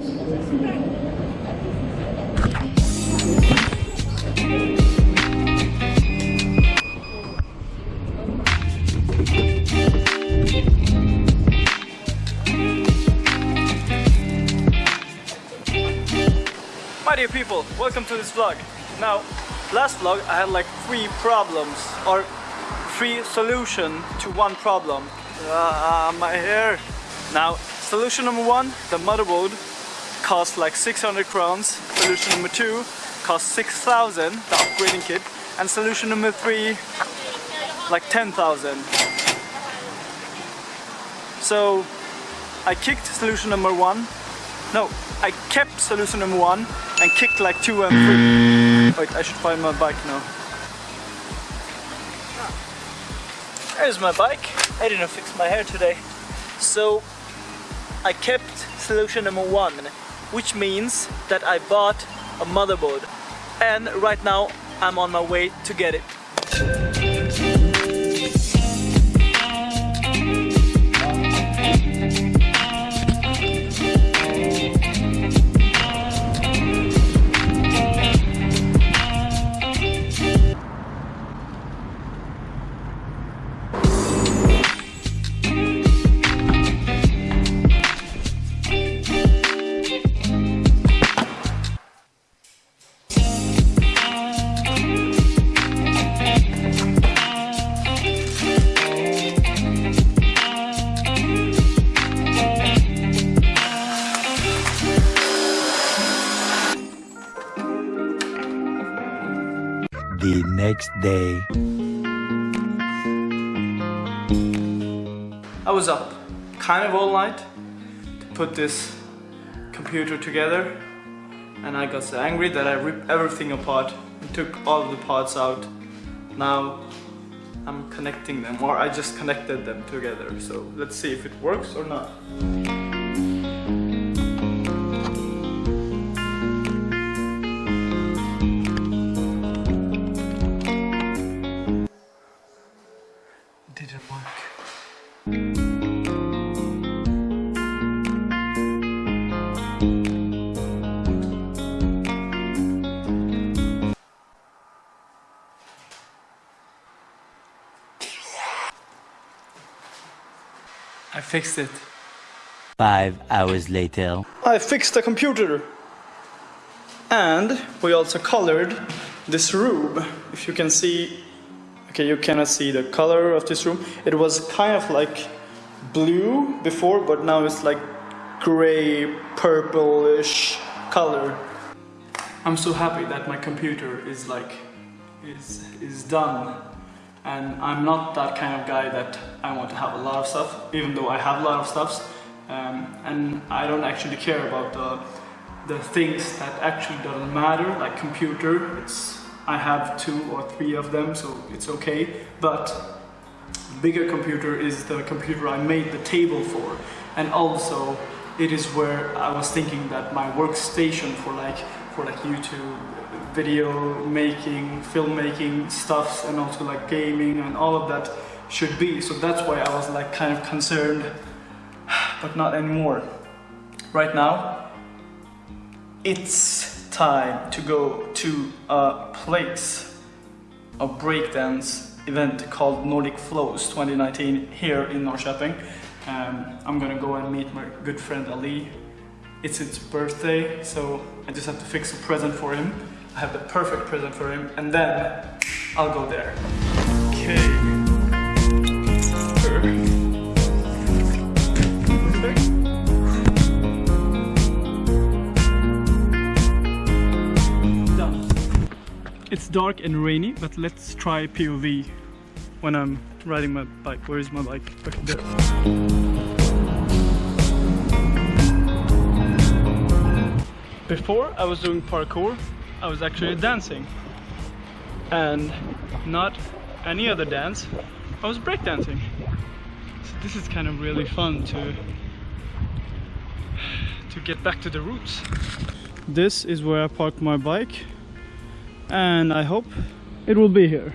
My dear people, welcome to this vlog. Now, last vlog I had like three problems or three solution to one problem. Ah, my hair. Now, solution number one, the motherboard cost like 600 crowns. Solution number two cost 6,000, the upgrading kit. And solution number three, like 10,000. So, I kicked solution number one. No, I kept solution number one and kicked like two and three. Mm. Wait, I should find my bike now. There's my bike. I didn't fix my hair today. So I kept solution number one, which means that I bought a motherboard. And right now I'm on my way to get it. The next day. I was up kind of all night to put this computer together and I got so angry that I ripped everything apart and took all of the parts out. Now I'm connecting them or I just connected them together so let's see if it works or not. Didn't work. I fixed it. Five hours later. I fixed the computer. And we also colored this room. If you can see, okay, you cannot see the color of this room. It was kind of like blue before, but now it's like gray, purplish color. I'm so happy that my computer is like, is, is done. And I'm not that kind of guy that I want to have a lot of stuff, even though I have a lot of stuffs. Um, and I don't actually care about the the things that actually doesn't matter, like computer. It's I have two or three of them, so it's okay. But bigger computer is the computer I made the table for, and also it is where I was thinking that my workstation for like for like YouTube video making, filmmaking stuffs, and also like gaming and all of that should be. So that's why I was like kind of concerned, but not anymore. Right now, it's time to go to a place, a breakdance event called Nordic Flows 2019 here in Norrköping. Um, I'm gonna go and meet my good friend Ali. It's his birthday, so I just have to fix a present for him. I have the perfect present for him, and then I'll go there. Okay. Dark and rainy, but let's try POV when I'm riding my bike. Where is my bike? Okay, there. Before I was doing parkour, I was actually dancing. And not any other dance, I was breakdancing. So this is kind of really fun to to get back to the roots. This is where I park my bike and I hope it will be here.